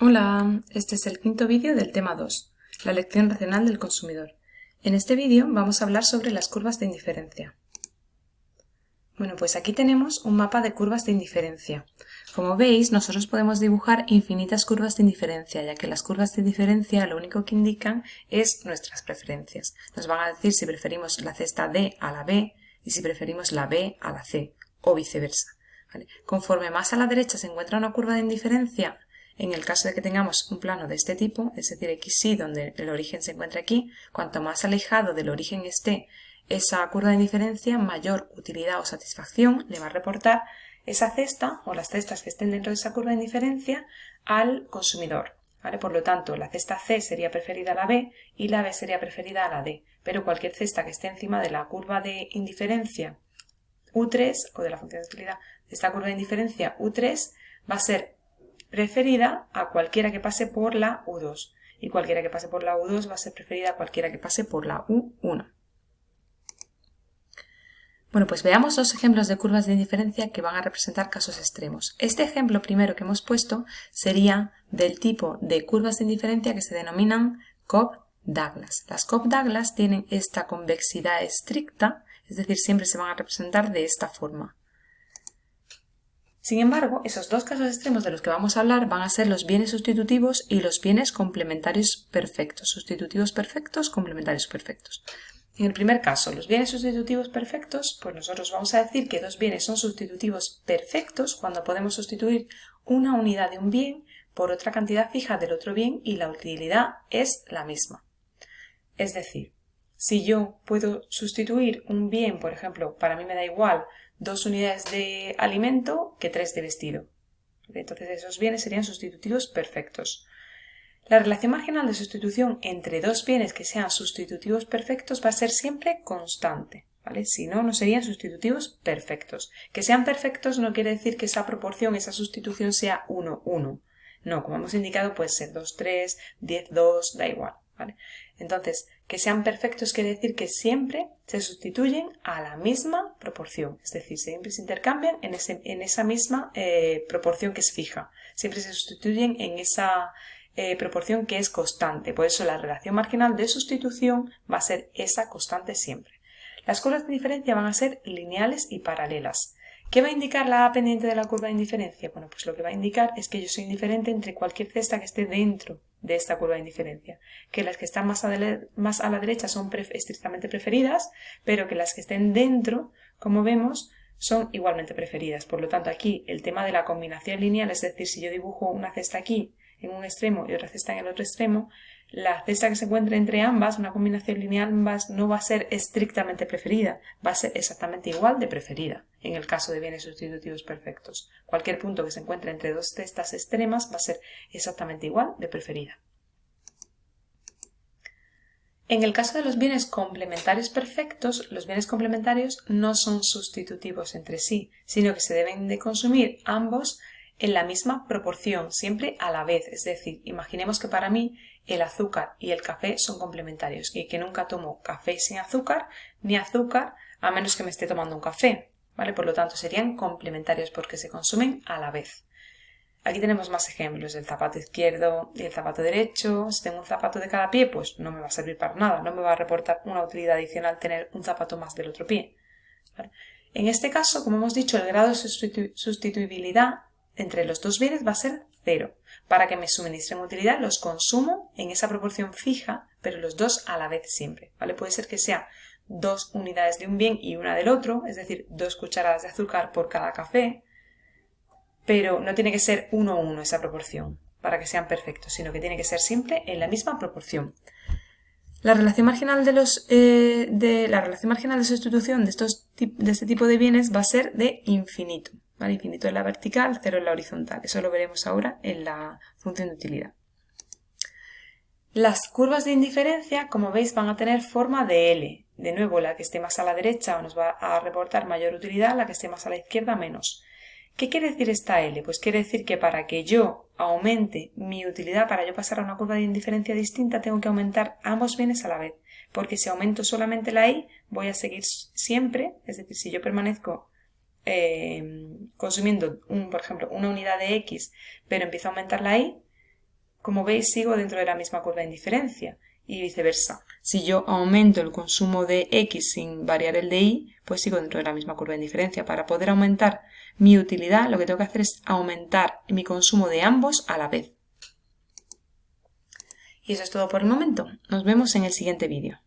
Hola, este es el quinto vídeo del tema 2, la elección racional del consumidor. En este vídeo vamos a hablar sobre las curvas de indiferencia. Bueno, pues aquí tenemos un mapa de curvas de indiferencia. Como veis, nosotros podemos dibujar infinitas curvas de indiferencia, ya que las curvas de indiferencia lo único que indican es nuestras preferencias. Nos van a decir si preferimos la cesta D a la B y si preferimos la B a la C, o viceversa. Conforme más a la derecha se encuentra una curva de indiferencia, en el caso de que tengamos un plano de este tipo, es decir, XY, donde el origen se encuentra aquí, cuanto más alejado del origen esté esa curva de indiferencia, mayor utilidad o satisfacción le va a reportar esa cesta o las cestas que estén dentro de esa curva de indiferencia al consumidor. Por lo tanto, la cesta C sería preferida a la B y la B sería preferida a la D. Pero cualquier cesta que esté encima de la curva de indiferencia U3 o de la función de utilidad de esta curva de indiferencia U3 va a ser preferida a cualquiera que pase por la U2 y cualquiera que pase por la U2 va a ser preferida a cualquiera que pase por la U1. Bueno, pues veamos dos ejemplos de curvas de indiferencia que van a representar casos extremos. Este ejemplo primero que hemos puesto sería del tipo de curvas de indiferencia que se denominan Cobb-Douglas. Las Cobb-Douglas tienen esta convexidad estricta, es decir, siempre se van a representar de esta forma. Sin embargo, esos dos casos extremos de los que vamos a hablar van a ser los bienes sustitutivos y los bienes complementarios perfectos. Sustitutivos perfectos, complementarios perfectos. En el primer caso, los bienes sustitutivos perfectos, pues nosotros vamos a decir que dos bienes son sustitutivos perfectos cuando podemos sustituir una unidad de un bien por otra cantidad fija del otro bien y la utilidad es la misma. Es decir, si yo puedo sustituir un bien, por ejemplo, para mí me da igual dos unidades de alimento que tres de vestido. Entonces esos bienes serían sustitutivos perfectos. La relación marginal de sustitución entre dos bienes que sean sustitutivos perfectos va a ser siempre constante. ¿vale? Si no, no serían sustitutivos perfectos. Que sean perfectos no quiere decir que esa proporción, esa sustitución sea 1, 1. No, como hemos indicado, puede ser 2, 3, 10, 2, da igual. Entonces, que sean perfectos quiere decir que siempre se sustituyen a la misma proporción, es decir, siempre se intercambian en, esa misma eh, proporción que es fija, siempre se sustituyen en esa eh, proporción que es constante, por eso la relación marginal de sustitución va a ser esa constante siempre. Las curvas de diferencia van a ser lineales y paralelas. ¿Qué va a indicar la A pendiente de la curva de indiferencia? Bueno, pues lo que va a indicar es que yo soy indiferente entre cualquier cesta que esté dentro de esta curva de indiferencia, que las que están más a, la derecha son estrictamente preferidas, pero que las que estén dentro, como vemos, son igualmente preferidas. Por lo tanto, aquí el tema de la combinación lineal, es decir, si yo dibujo una cesta aquí en un extremo y otra cesta en el otro extremo, la cesta que se encuentre entre ambas, una combinación lineal ambas, no va a ser estrictamente preferida, va a ser exactamente igual de preferida en el caso de bienes sustitutivos perfectos. Cualquier punto que se encuentre entre dos cestas extremas va a ser exactamente igual de preferida. En el caso de los bienes complementarios perfectos, los bienes complementarios no son sustitutivos entre sí, sino que se deben de consumir ambos en la misma proporción, siempre a la vez. Es decir, imaginemos que para mí el azúcar y el café son complementarios y que nunca tomo café sin azúcar ni azúcar a menos que me esté tomando un café. ¿vale? Por lo tanto, serían complementarios porque se consumen a la vez. Aquí tenemos más ejemplos, el zapato izquierdo y el zapato derecho. Si tengo un zapato de cada pie, pues no me va a servir para nada, no me va a reportar una utilidad adicional tener un zapato más del otro pie. En este caso, como hemos dicho, el grado de sustituibilidad entre los dos bienes va a ser cero. Para que me suministren utilidad los consumo en esa proporción fija, pero los dos a la vez siempre. ¿vale? Puede ser que sea dos unidades de un bien y una del otro, es decir, dos cucharadas de azúcar por cada café, pero no tiene que ser uno a uno esa proporción para que sean perfectos, sino que tiene que ser siempre en la misma proporción. La relación marginal de, los, eh, de la relación marginal de sustitución de, estos, de este tipo de bienes va a ser de infinito. Infinito en la vertical, cero en la horizontal. Eso lo veremos ahora en la función de utilidad. Las curvas de indiferencia, como veis, van a tener forma de L. De nuevo, la que esté más a la derecha nos va a reportar mayor utilidad, la que esté más a la izquierda menos. ¿Qué quiere decir esta L? Pues quiere decir que para que yo aumente mi utilidad, para yo pasar a una curva de indiferencia distinta, tengo que aumentar ambos bienes a la vez. Porque si aumento solamente la I, voy a seguir siempre, es decir, si yo permanezco eh, consumiendo, un, por ejemplo, una unidad de X, pero empiezo a aumentar la Y, como veis sigo dentro de la misma curva de indiferencia y viceversa. Si yo aumento el consumo de X sin variar el de Y, pues sigo dentro de la misma curva de indiferencia. Para poder aumentar mi utilidad, lo que tengo que hacer es aumentar mi consumo de ambos a la vez. Y eso es todo por el momento. Nos vemos en el siguiente vídeo.